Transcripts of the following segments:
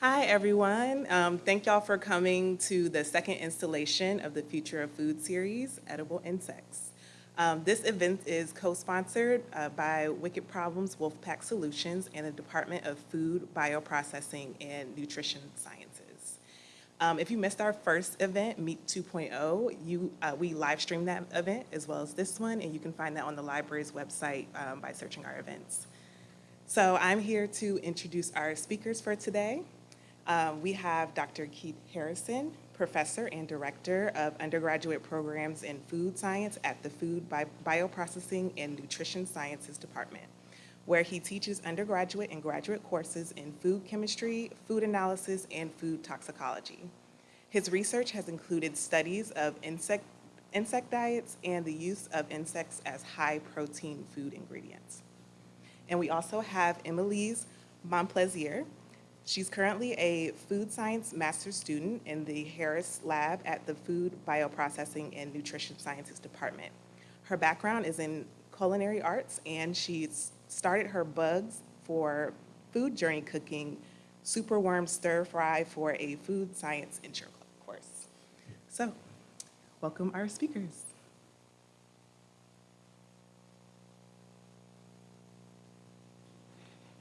Hi, everyone. Um, thank y'all for coming to the second installation of the Future of Food series, Edible Insects. Um, this event is co-sponsored uh, by Wicked Problems Wolfpack Solutions and the Department of Food, Bioprocessing, and Nutrition Sciences. Um, if you missed our first event, Meat 2.0, you, uh, we live streamed that event as well as this one, and you can find that on the library's website um, by searching our events. So I'm here to introduce our speakers for today. Um, we have Dr. Keith Harrison, Professor and Director of Undergraduate Programs in Food Science at the Food Bi Bioprocessing and Nutrition Sciences Department, where he teaches undergraduate and graduate courses in food chemistry, food analysis, and food toxicology. His research has included studies of insect, insect diets and the use of insects as high-protein food ingredients. And we also have Emily's Monplaisir. She's currently a food science master's student in the Harris Lab at the Food Bioprocessing and Nutrition Sciences Department. Her background is in culinary arts and she's started her bugs for food journey cooking superworm stir fry for a food science intro course. So, welcome our speakers.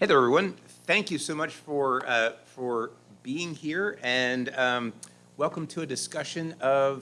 Hey there, everyone. Thank you so much for, uh, for being here and um, welcome to a discussion of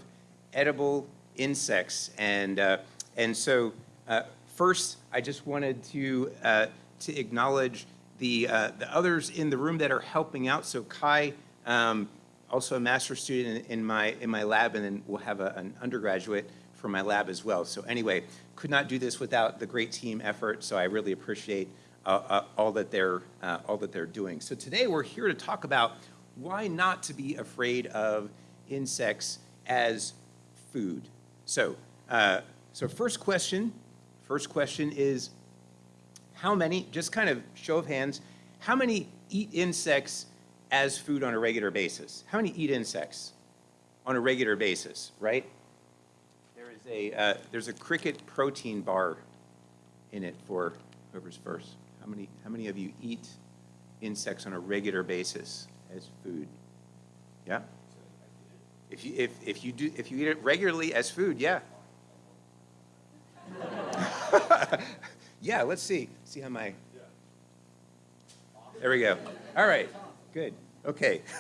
edible insects. And, uh, and so uh, first, I just wanted to, uh, to acknowledge the, uh, the others in the room that are helping out. So Kai, um, also a master's student in, in, my, in my lab, and then we'll have a, an undergraduate from my lab as well. So anyway, could not do this without the great team effort, so I really appreciate all, that they're, uh, all that they're doing. So today we're here to talk about why not to be afraid of insects as food. So, uh, so first question, first question is how many, just kind of show of hands, how many eat insects as food on a regular basis? How many eat insects on a regular basis, right? There is a, uh, there's a cricket protein bar in it for whoever's first. How many, how many of you eat insects on a regular basis as food? Yeah? If you, if, if you do, if you eat it regularly as food, yeah. yeah, let's see. See how my, there we go. All right, good, okay.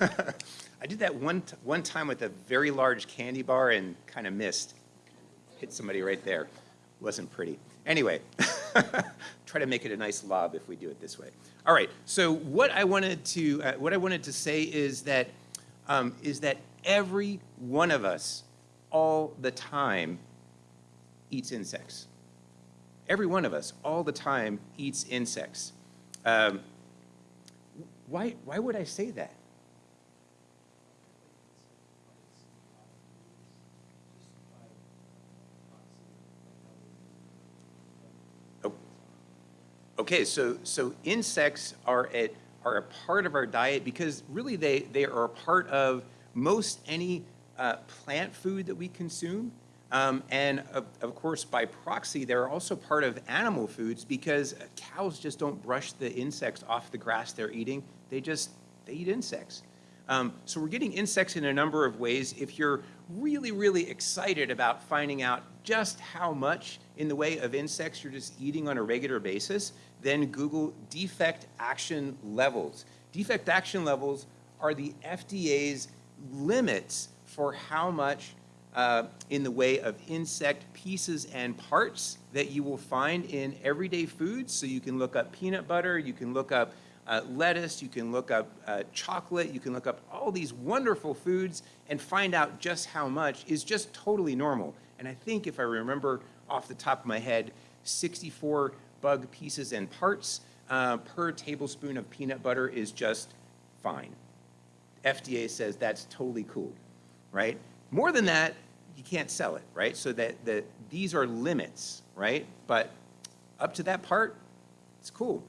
I did that one, one time with a very large candy bar and kind of missed. Hit somebody right there. Wasn't pretty. Anyway. Try to make it a nice lob if we do it this way. All right, so what I wanted to, uh, what I wanted to say is that, um, is that every one of us all the time eats insects. Every one of us all the time eats insects. Um, why, why would I say that? Okay, so, so insects are, at, are a part of our diet because really they, they are a part of most any uh, plant food that we consume. Um, and of, of, course, by proxy, they're also part of animal foods because cows just don't brush the insects off the grass they're eating. They just, they eat insects. Um, so we're getting insects in a number of ways. If you're really, really excited about finding out just how much in the way of insects you're just eating on a regular basis, then Google defect action levels. Defect action levels are the FDA's limits for how much uh, in the way of insect pieces and parts that you will find in everyday foods. So you can look up peanut butter, you can look up uh, lettuce, you can look up uh, chocolate, you can look up all these wonderful foods and find out just how much is just totally normal. And I think if I remember off the top of my head, 64 bug pieces and parts uh, per tablespoon of peanut butter is just fine. FDA says that's totally cool, right? More than that, you can't sell it, right? So that, that these are limits, right? But up to that part, it's cool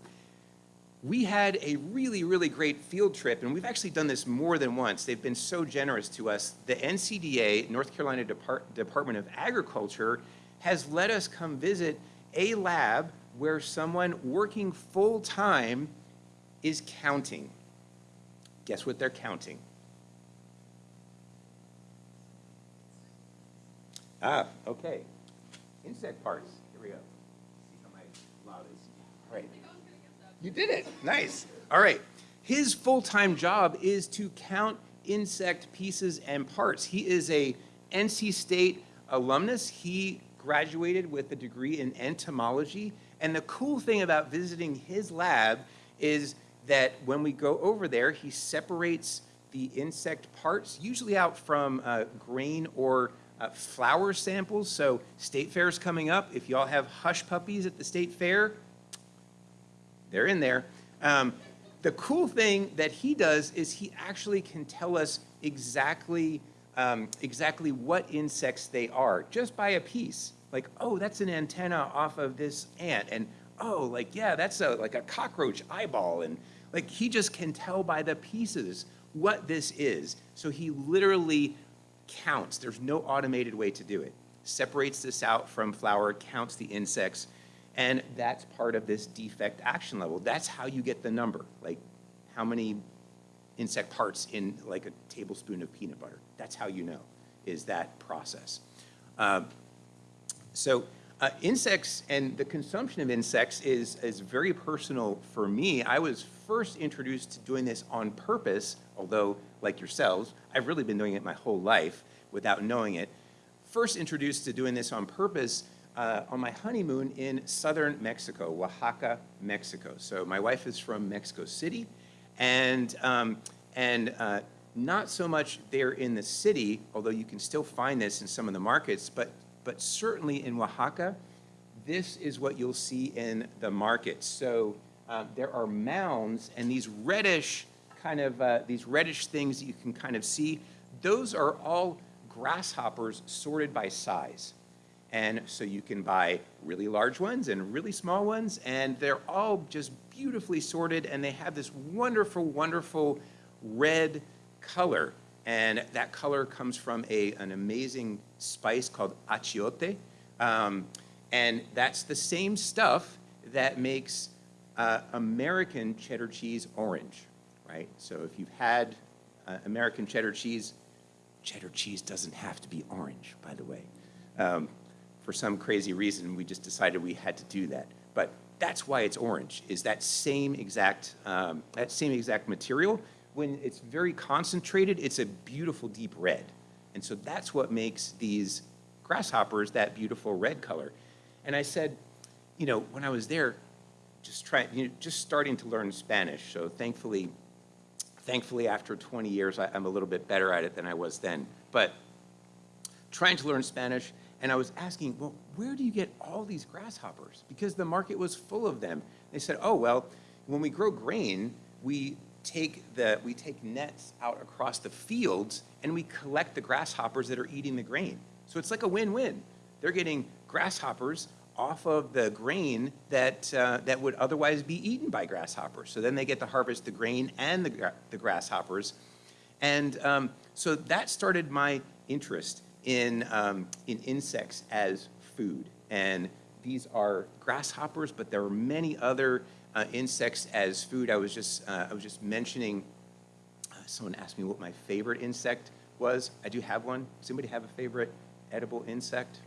we had a really, really great field trip, and we've actually done this more than once. They've been so generous to us. The NCDA, North Carolina Depart Department of Agriculture, has let us come visit a lab where someone working full-time is counting Guess what they're counting? Ah, okay. Insect parts. Here we go. See how my loud is. All right. You did it. Nice. All right. His full-time job is to count insect pieces and parts. He is a NC State alumnus. He graduated with a degree in entomology. And the cool thing about visiting his lab is that when we go over there, he separates the insect parts, usually out from uh, grain or uh, flour samples. So state fair is coming up. If y'all have hush puppies at the state fair, they're in there. Um, the cool thing that he does is he actually can tell us exactly, um, exactly what insects they are just by a piece. Like, oh, that's an antenna off of this ant. And oh, like, yeah, that's a, like a cockroach eyeball. And like, he just can tell by the pieces what this is. So he literally counts. There's no automated way to do it. Separates this out from flour, counts the insects, and that's part of this defect action level. That's how you get the number, like how many insect parts in like a tablespoon of peanut butter. That's how you know, is that process. Um, so uh, insects and the consumption of insects is, is very personal for me. I was first introduced to doing this on purpose, although like yourselves, I've really been doing it my whole life without knowing it. First introduced to doing this on purpose uh, on my honeymoon in southern Mexico, Oaxaca, Mexico. So my wife is from Mexico City, and, um, and uh, not so much there in the city, although you can still find this in some of the markets, but, but certainly in Oaxaca, this is what you'll see in the markets. So uh, there are mounds and these reddish kind of, uh, these reddish things that you can kind of see, those are all grasshoppers sorted by size. And so you can buy really large ones and really small ones, and they're all just beautifully sorted, and they have this wonderful, wonderful red color. And that color comes from a, an amazing spice called achiote. Um, and that's the same stuff that makes uh, American cheddar cheese orange, right? So if you've had uh, American cheddar cheese, cheddar cheese doesn't have to be orange, by the way. Um, for some crazy reason, we just decided we had to do that. But that's why it's orange, is that same exact, um, that same exact material. When it's very concentrated, it's a beautiful deep red. And so that's what makes these grasshoppers that beautiful red color. And I said, you know, when I was there, just trying, you know, just starting to learn Spanish. So thankfully, thankfully after 20 years, I, I'm a little bit better at it than I was then. But trying to learn Spanish, and I was asking, well, where do you get all these grasshoppers? Because the market was full of them. They said, oh, well, when we grow grain, we take, the, we take nets out across the fields and we collect the grasshoppers that are eating the grain. So it's like a win-win. They're getting grasshoppers off of the grain that, uh, that would otherwise be eaten by grasshoppers. So then they get to harvest the grain and the, gra the grasshoppers. And um, so that started my interest in, um, in insects as food. And these are grasshoppers, but there are many other uh, insects as food. I was just, uh, I was just mentioning, uh, someone asked me what my favorite insect was. I do have one. Does anybody have a favorite edible insect?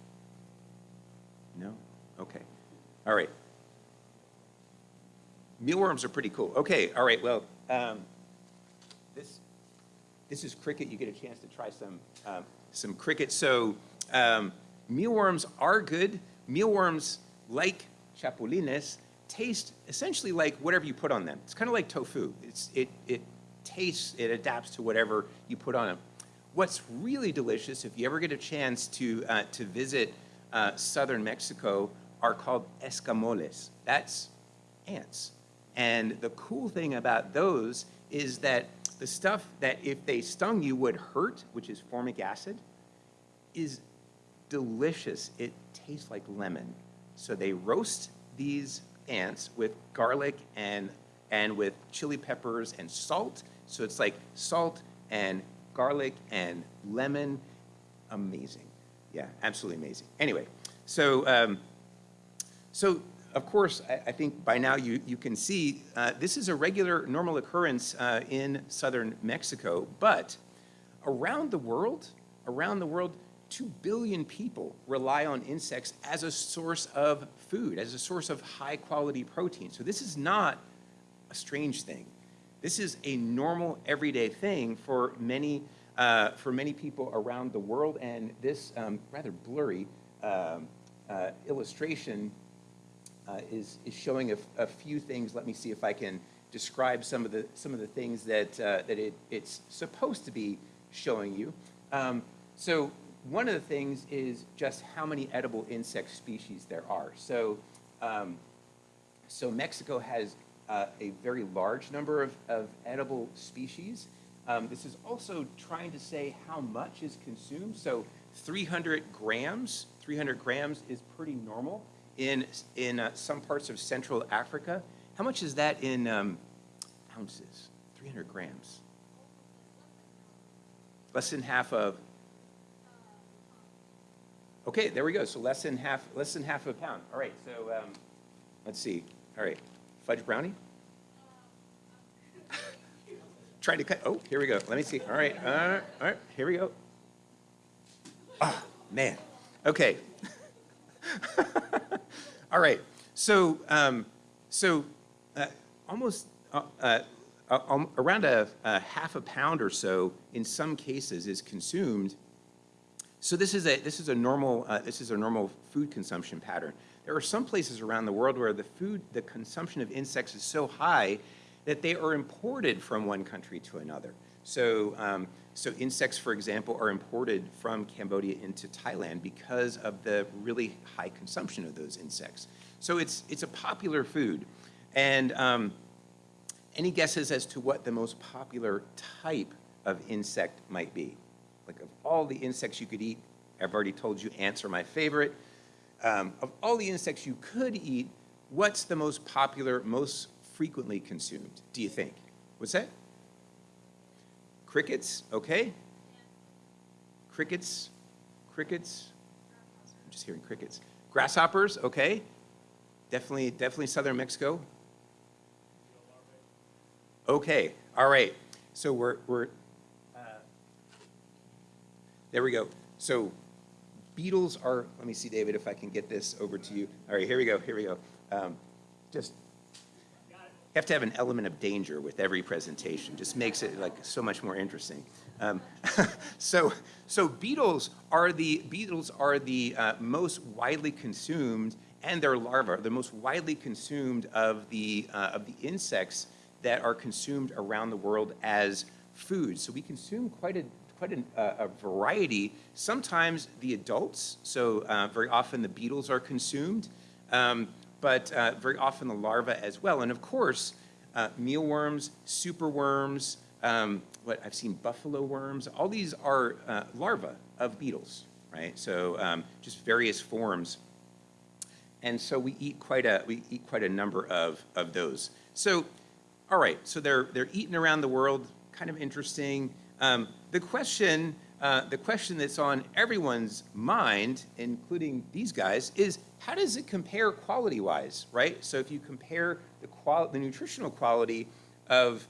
No? Okay. All right. Mealworms are pretty cool. Okay, all right, well, um, this, this is cricket. You get a chance to try some, um, some cricket. So um, mealworms are good. Mealworms, like chapulines, taste essentially like whatever you put on them. It's kind of like tofu. It's, it, it tastes, it adapts to whatever you put on them. What's really delicious, if you ever get a chance to, uh, to visit uh, southern Mexico, are called escamoles. That's ants. And the cool thing about those is that the stuff that if they stung you would hurt, which is formic acid, is delicious. It tastes like lemon. So they roast these ants with garlic and, and with chili peppers and salt. So it's like salt and garlic and lemon. Amazing. Yeah, absolutely amazing. Anyway, so, um, so of course, I, I think by now you, you can see uh, this is a regular, normal occurrence uh, in southern Mexico, but around the world, around the world, 2 billion people rely on insects as a source of food, as a source of high quality protein. So this is not a strange thing. This is a normal, everyday thing for many, uh, for many people around the world, and this um, rather blurry um, uh, illustration uh, is, is showing a, a few things. Let me see if I can describe some of the, some of the things that, uh, that it, it's supposed to be showing you. Um, so one of the things is just how many edible insect species there are. So, um, so Mexico has uh, a very large number of, of edible species. Um, this is also trying to say how much is consumed. So 300 grams, 300 grams is pretty normal in, in uh, some parts of Central Africa. How much is that in um, ounces? 300 grams. Less than half of, okay, there we go. So less than half, less than half a pound. All right, so um, let's see. All right, fudge brownie? Trying to cut, oh, here we go. Let me see. All right, uh, all right, here we go. Ah, man. Okay. All right. So, um, so uh, almost uh, uh, um, around a, a, half a pound or so, in some cases, is consumed. So this is a this is a normal uh, this is a normal food consumption pattern. There are some places around the world where the food the consumption of insects is so high that they are imported from one country to another. So, um, so insects, for example, are imported from Cambodia into Thailand because of the really high consumption of those insects. So it's, it's a popular food. And um, any guesses as to what the most popular type of insect might be? Like of all the insects you could eat, I've already told you ants are my favorite. Um, of all the insects you could eat, what's the most popular, most frequently consumed, do you think? What's that? Crickets, okay? Crickets, crickets. I'm just hearing crickets. Grasshoppers, okay? Definitely, definitely southern Mexico. Okay, all right. So we're, we're uh, there we go. So beetles are, let me see, David, if I can get this over to you. All right, here we go, here we go. Um, just have to have an element of danger with every presentation. Just makes it like so much more interesting. Um, so, so beetles are the beetles are the uh, most widely consumed, and their larvae are the most widely consumed of the uh, of the insects that are consumed around the world as food. So we consume quite a quite a, a variety. Sometimes the adults, so uh, very often the beetles are consumed. Um, but uh, very often the larvae as well. And of course, uh, mealworms, superworms, um, what I've seen buffalo worms, all these are uh, larvae of beetles, right? So um, just various forms. And so we eat quite a, we eat quite a number of, of those. So, all right, so they're, they're eaten around the world, kind of interesting. Um, the question uh, the question that's on everyone's mind, including these guys, is how does it compare quality-wise, right? So if you compare the, qual the nutritional quality of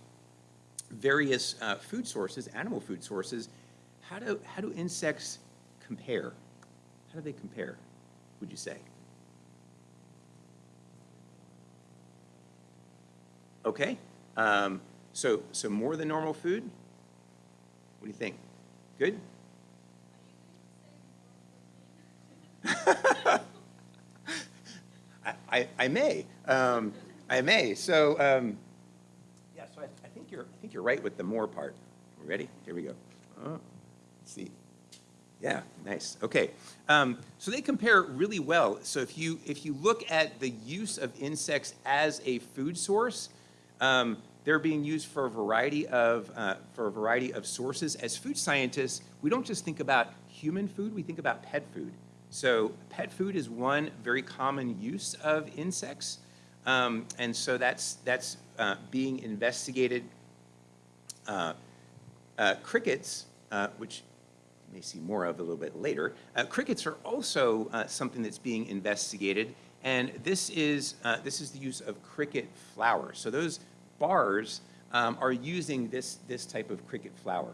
various uh, food sources, animal food sources, how do, how do insects compare? How do they compare, would you say? Okay, um, so, so more than normal food? What do you think? Good? I, I, I, may. Um, I may. So, um, yeah, so I, I, think you're, I think you're right with the more part. Ready? Here we go. Let's see. Yeah, nice. Okay. Um, so they compare really well. So if you, if you look at the use of insects as a food source, um, they're being used for a variety of, uh, for a variety of sources. As food scientists, we don't just think about human food, we think about pet food. So pet food is one very common use of insects. Um, and so that's, that's uh, being investigated. Uh, uh, crickets, uh, which you may see more of a little bit later, uh, crickets are also uh, something that's being investigated And this is, this is the use of cricket flour. So those bars um, are using this, this type of cricket flour.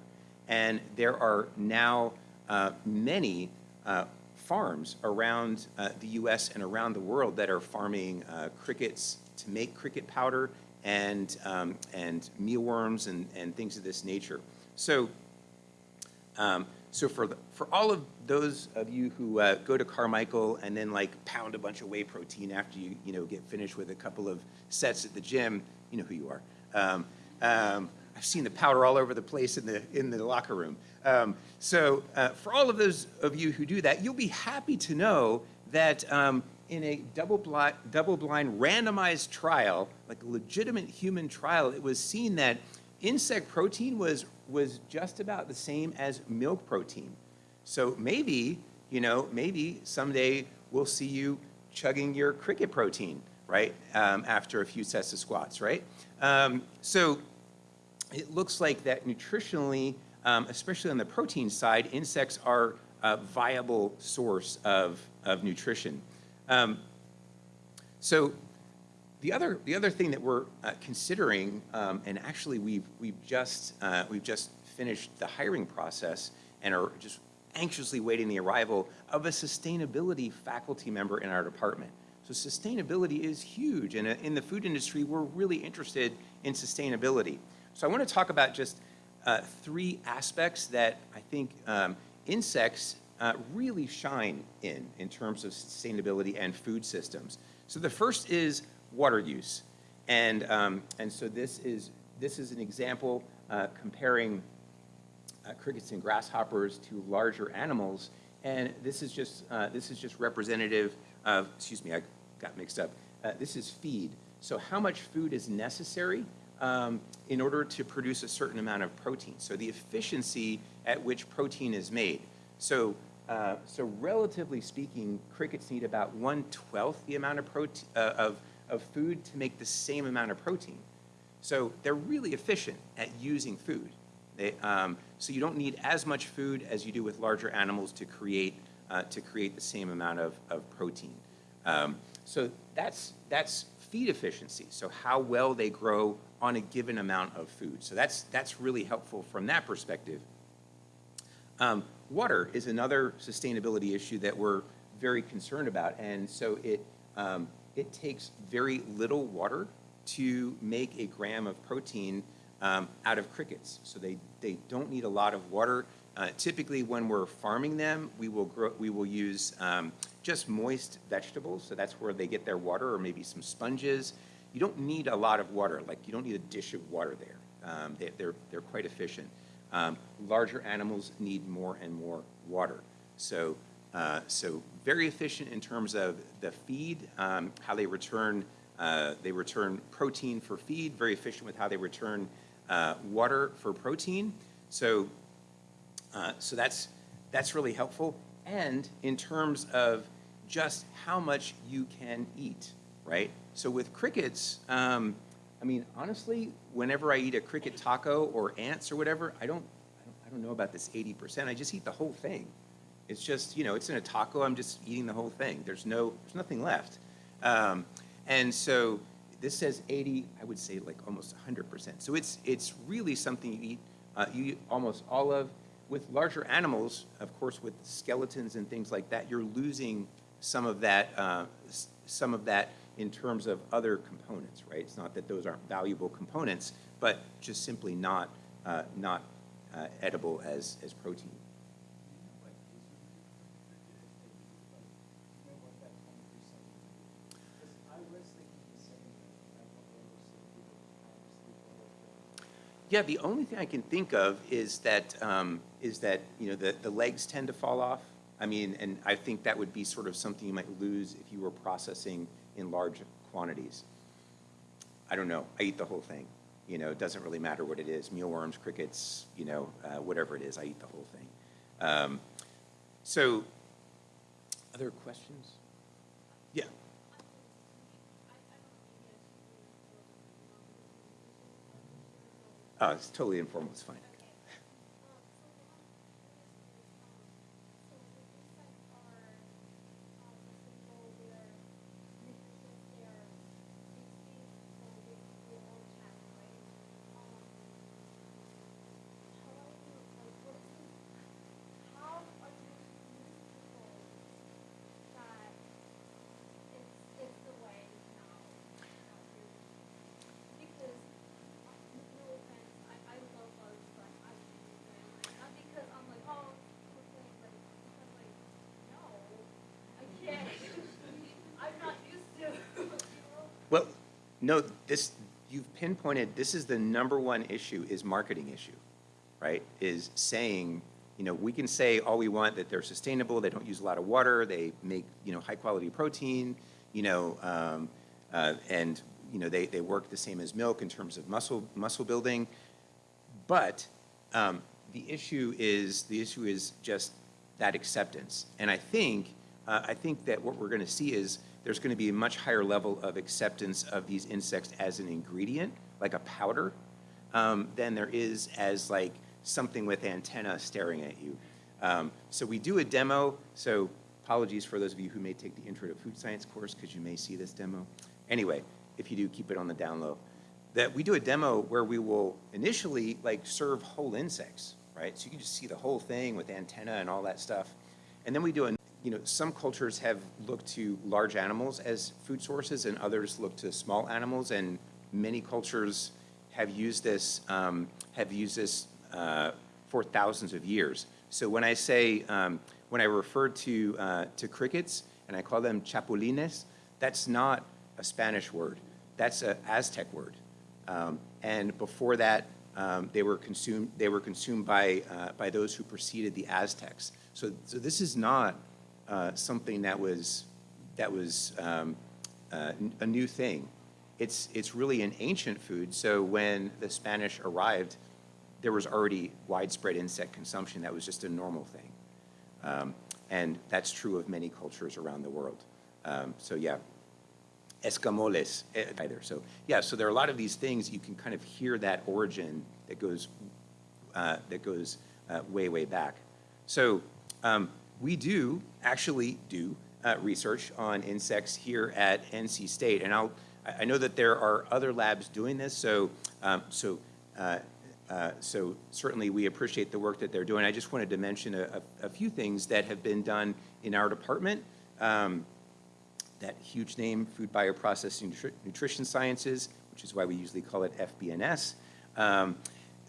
And there are now uh, many uh, farms around uh, the US and around the world that are farming uh, crickets to make cricket powder and, um, and mealworms and, and things of this nature. So, um, so for, the, for all of those of you who uh, go to Carmichael and then like pound a bunch of whey protein after you, you know, get finished with a couple of sets at the gym, you know who you are. Um, um, I've seen the powder all over the place in the, in the locker room. Um, so uh, for all of those of you who do that, you'll be happy to know that um, in a double-blind, double-blind randomized trial, like a legitimate human trial, it was seen that insect protein was, was just about the same as milk protein. So maybe, you know, maybe someday we'll see you chugging your cricket protein, right, um, after a few sets of squats, right? Um, so it looks like that nutritionally, um, especially on the protein side, insects are a viable source of, of nutrition. Um, so the other, the other thing that we're uh, considering, um, and actually we've, we've, just, uh, we've just finished the hiring process and are just anxiously waiting the arrival of a sustainability faculty member in our department. So sustainability is huge, and uh, in the food industry, we're really interested in sustainability. So I want to talk about just uh, three aspects that I think um, insects uh, really shine in, in terms of sustainability and food systems. So the first is water use. And, um, and so this is, this is an example uh, comparing uh, crickets and grasshoppers to larger animals. And this is just, uh, this is just representative of, excuse me, I got mixed up. Uh, this is feed. So how much food is necessary um, in order to produce a certain amount of protein. So the efficiency at which protein is made. So, uh, so relatively speaking, crickets need about one-twelfth the amount of, protein, uh, of, of food to make the same amount of protein. So they're really efficient at using food. They, um, so you don't need as much food as you do with larger animals to create, uh, to create the same amount of, of protein. Um, so that's, that's feed efficiency, so how well they grow on a given amount of food. So that's, that's really helpful from that perspective. Um, water is another sustainability issue that we're very concerned about, and so it, um, it takes very little water to make a gram of protein um, out of crickets. So they, they don't need a lot of water. Uh, typically, when we're farming them, we will, grow, we will use um, just moist vegetables, so that's where they get their water, or maybe some sponges. You don't need a lot of water, like you don't need a dish of water there. Um, they, are they're, they're quite efficient. Um, larger animals need more and more water. So, uh, so very efficient in terms of the feed, um, how they return, uh, they return protein for feed, very efficient with how they return uh, water for protein. So uh, so that's, that's really helpful. And in terms of just how much you can eat, right? So with crickets, um, I mean, honestly, whenever I eat a cricket taco or ants or whatever, I don't, I don't, I don't know about this 80%. I just eat the whole thing. It's just, you know, it's in a taco, I'm just eating the whole thing. There's no, there's nothing left. Um, and so this says 80, I would say like almost 100%. So it's, it's really something you eat, uh, you eat almost all of with larger animals, of course, with skeletons and things like that, you're losing some of that, uh, some of that in terms of other components, right? It's not that those aren't valuable components, but just simply not, uh, not uh, edible as, as protein. Yeah, the only thing I can think of is that, um, is that, you know, the, the legs tend to fall off. I mean, and I think that would be sort of something you might lose if you were processing in large quantities. I don't know. I eat the whole thing. You know, it doesn't really matter what it is, mealworms, crickets, you know, uh, whatever it is, I eat the whole thing. Um, so, other questions? Oh, it's totally informal, it's fine. Well, no, this, you've pinpointed, this is the number one issue, is marketing issue, right? Is saying, you know, we can say all we want, that they're sustainable, they don't use a lot of water, they make, you know, high-quality protein, you know, um, uh, and, you know, they, they work the same as milk in terms of muscle, muscle building. But um, the issue is, the issue is just that acceptance. And I think, uh, I think that what we're gonna see is there's gonna be a much higher level of acceptance of these insects as an ingredient, like a powder, um, than there is as like something with antenna staring at you. Um, so we do a demo, so apologies for those of you who may take the Intro to Food Science course, because you may see this demo. Anyway, if you do, keep it on the down low. That we do a demo where we will initially like serve whole insects, right? So you can just see the whole thing with antenna and all that stuff. And then we do a, you know, some cultures have looked to large animals as food sources and others look to small animals and many cultures have used this, um, have used this uh, for thousands of years. So when I say, um, when I refer to, uh, to crickets and I call them chapulines, that's not a Spanish word. That's an Aztec word. Um, and before that, um, they were consumed, they were consumed by, uh, by those who preceded the Aztecs. So, so this is not uh, something that was, that was um, uh, a new thing. It's, it's really an ancient food. So when the Spanish arrived, there was already widespread insect consumption. That was just a normal thing. Um, and that's true of many cultures around the world. Um, so yeah, escamoles eh, either. So yeah, so there are a lot of these things you can kind of hear that origin that goes uh, that goes uh, way way back. So um, we do actually do uh, research on insects here at NC State, and I'll I know that there are other labs doing this. So um, so. Uh, uh, so certainly we appreciate the work that they're doing. I just wanted to mention a, a, a few things that have been done in our department. Um, that huge name, Food Bioprocessing Nutri Nutrition Sciences, which is why we usually call it FBNS. Um,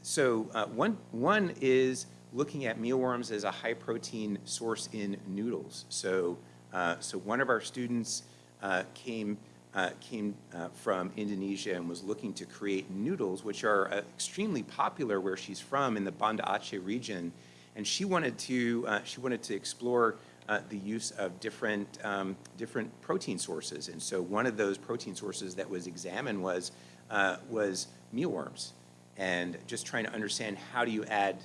so uh, one, one is looking at mealworms as a high protein source in noodles. So, uh, so one of our students uh, came, uh, came uh, from Indonesia and was looking to create noodles, which are uh, extremely popular where she's from in the Banda Aceh region. And she wanted to, she wanted to explore uh, the use of different, um, different protein sources. And so one of those protein sources that was examined was, uh, was mealworms. And just trying to understand how do you add,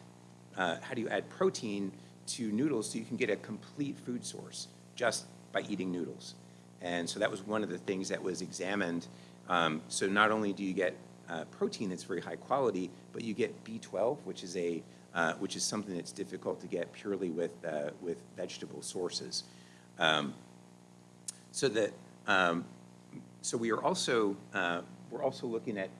uh, how do you add protein to noodles so you can get a complete food source just by eating noodles. And so that was one of the things that was examined. Um, so not only do you get uh, protein that's very high quality, but you get B12, which is a uh, which is something that's difficult to get purely with, uh, with vegetable sources. Um, so that, um, so we are also, uh, we're also looking at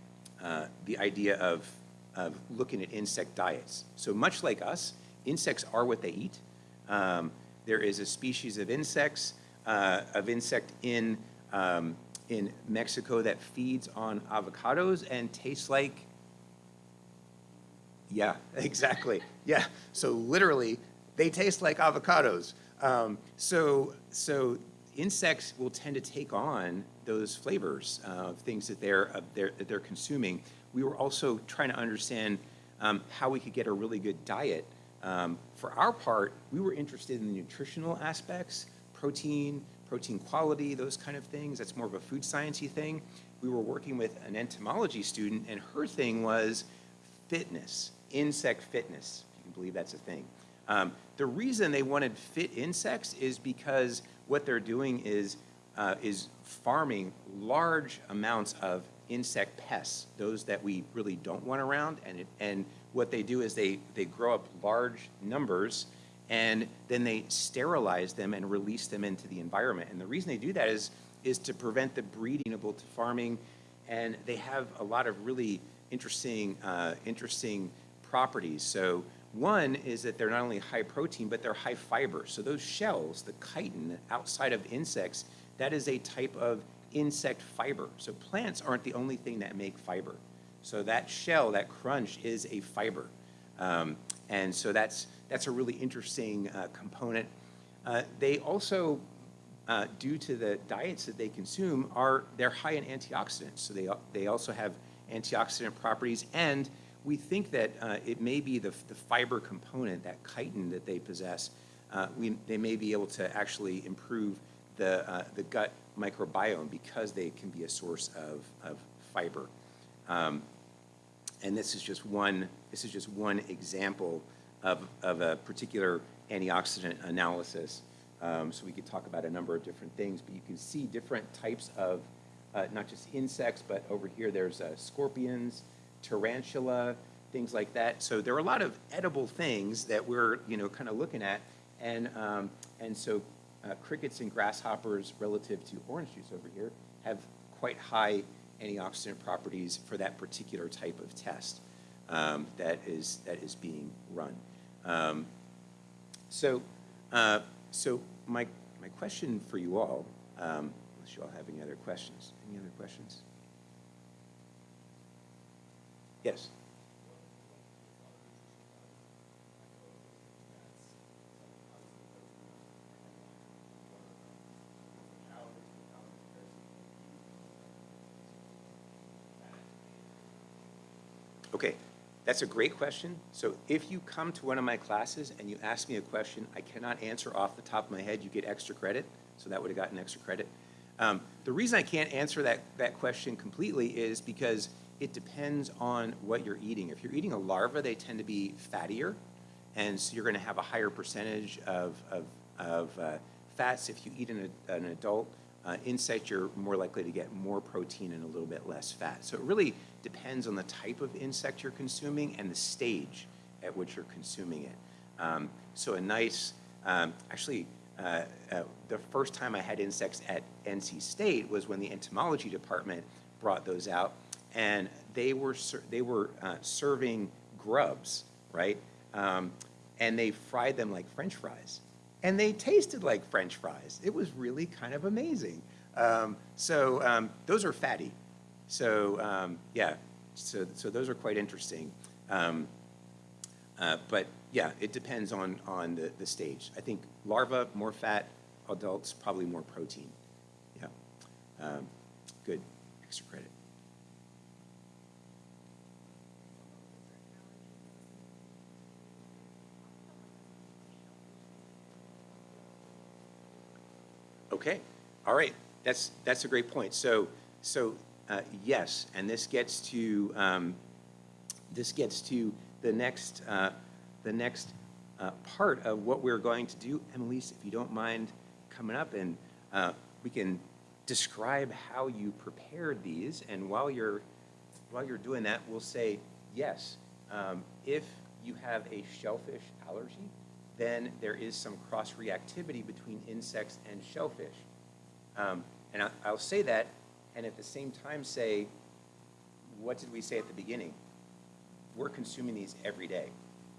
uh, the idea of, of looking at insect diets. So much like us, insects are what they eat. Um, there is a species of insects, uh, of insect in, um, in Mexico that feeds on avocados and tastes like yeah, exactly. Yeah. So literally, they taste like avocados. Um, so, so insects will tend to take on those flavors of things that they're, uh, they're, that they're consuming. We were also trying to understand um, how we could get a really good diet. Um, for our part, we were interested in the nutritional aspects, protein, protein quality, those kind of things. That's more of a food sciencey thing. We were working with an entomology student, and her thing was fitness insect fitness, if you can believe that's a thing. Um, the reason they wanted fit insects is because what they're doing is, uh, is farming large amounts of insect pests, those that we really don't want around. And, it, and what they do is they, they grow up large numbers and then they sterilize them and release them into the environment. And the reason they do that is, is to prevent the breeding of to farming. And they have a lot of really interesting, uh, interesting properties. So one is that they're not only high protein, but they're high fiber. So those shells, the chitin outside of insects, that is a type of insect fiber. So plants aren't the only thing that make fiber. So that shell, that crunch is a fiber. Um, and so that's, that's a really interesting uh, component. Uh, they also, uh, due to the diets that they consume, are they're high in antioxidants. So they they also have antioxidant properties, and we think that uh, it may be the, the fiber component, that chitin that they possess. Uh, we, they may be able to actually improve the uh, the gut microbiome because they can be a source of of fiber. Um, and this is just one, this is just one example of, of a particular antioxidant analysis. Um, so we could talk about a number of different things, but you can see different types of, uh, not just insects, but over here there's uh, scorpions, tarantula, things like that. So there are a lot of edible things that we're, you know, kind of looking at. And, um, and so uh, crickets and grasshoppers relative to orange juice over here have quite high antioxidant properties for that particular type of test um, that is that is being run. Um, so, uh, so my my question for you all, um, unless you all have any other questions, any other questions? Yes. Okay, that's a great question. So if you come to one of my classes and you ask me a question I cannot answer off the top of my head, you get extra credit. So that would have gotten extra credit. Um, the reason I can't answer that, that question completely is because it depends on what you're eating. If you're eating a larva, they tend to be fattier, and so you're going to have a higher percentage of, of, of uh, fats. If you eat an, an adult uh, insect, you're more likely to get more protein and a little bit less fat. So it really depends on the type of insect you're consuming and the stage at which you're consuming it. Um, so a nice, um, actually, uh, uh, the first time I had insects at NC State was when the entomology department brought those out, and they were they were uh, serving grubs, right? Um, and they fried them like French fries, and they tasted like French fries. It was really kind of amazing. Um, so um, those are fatty. So um, yeah, so so those are quite interesting. Um, uh, but yeah, it depends on, on the, the stage. I think larva, more fat, adults, probably more protein. Yeah. Um, good. Extra credit. Okay, all right, that's, that's a great point. So, so, uh, yes, and this gets to, um, this gets to the next, uh, the next, uh, part of what we're going to do. Annalise, if you don't mind coming up and, uh, we can describe how you prepared these, and while you're, while you're doing that, we'll say, yes, um, if you have a shellfish allergy, then there is some cross-reactivity between insects and shellfish. Um, and I, I'll say that, and at the same time say, what did we say at the beginning? We're consuming these every day.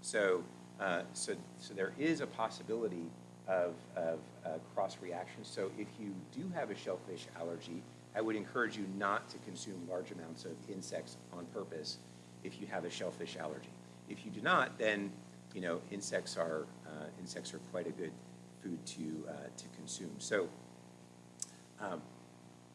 So, uh, so, so there is a possibility of, of uh, cross-reaction. So if you do have a shellfish allergy, I would encourage you not to consume large amounts of insects on purpose if you have a shellfish allergy. If you do not, then you know insects are uh, insects are quite a good food to uh, to consume. So, um,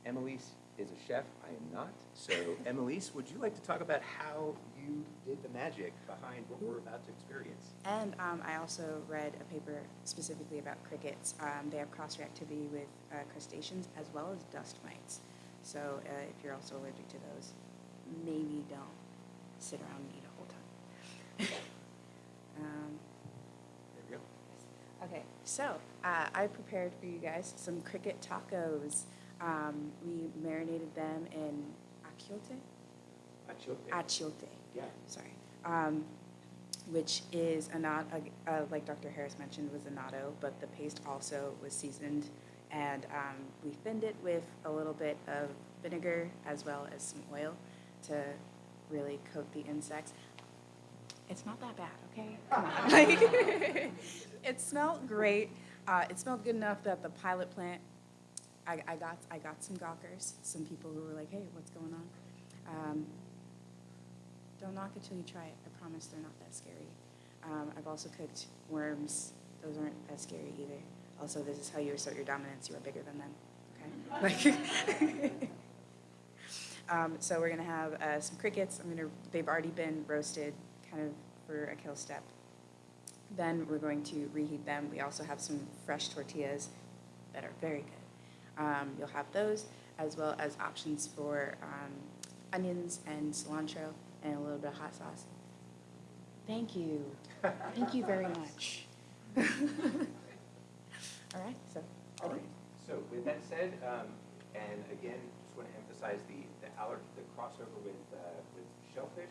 Emelise is a chef. I am not. So, Emelise, would you like to talk about how you did the magic behind what we're about to experience? And um, I also read a paper specifically about crickets. Um, they have cross-reactivity with uh, crustaceans as well as dust mites. So uh, if you're also allergic to those, maybe don't sit around and eat a whole ton. um, There we go. Okay, so uh, I prepared for you guys some cricket tacos. Um, we marinated them in achiote, Achiote. achiote, Yeah. sorry, um, which is a not uh, like Dr. Harris mentioned was annatto, but the paste also was seasoned, and um, we thinned it with a little bit of vinegar as well as some oil to really coat the insects. It's not that bad, okay? Come on. Like, it smelled great. Uh, it smelled good enough that the pilot plant, I, I got I got some gawkers, some people who were like, hey, what's going on? Um, don't knock it till you try it. I promise they're not that scary. Um, I've also cooked worms. Those aren't that scary either. Also, this is how you assert your dominance. You are bigger than them. Okay. Like, um, so we're gonna have uh, some crickets. I'm gonna. They've already been roasted, kind of for a kill step. Then we're going to reheat them. We also have some fresh tortillas that are very good. Um, you'll have those as well as options for um, onions and cilantro and a little bit of hot sauce. Thank you. Thank you very much. All right, so. All right, so with that said, um, and again, just want to emphasize the, the aller, the crossover with, uh, with shellfish.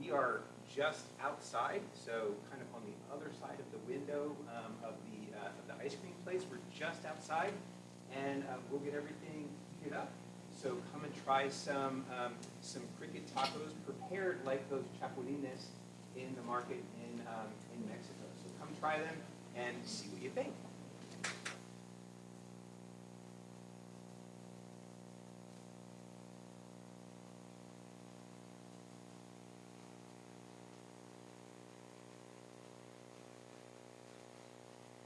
We are just outside, so kind of on the other side of the window, um, of the, uh, of the ice cream place. We're just outside, and, uh, we'll get everything queued up. So come and try some, um, some cricket tacos prepared like those chapulines in the market in, um, in Mexico. So come try them and see what you think.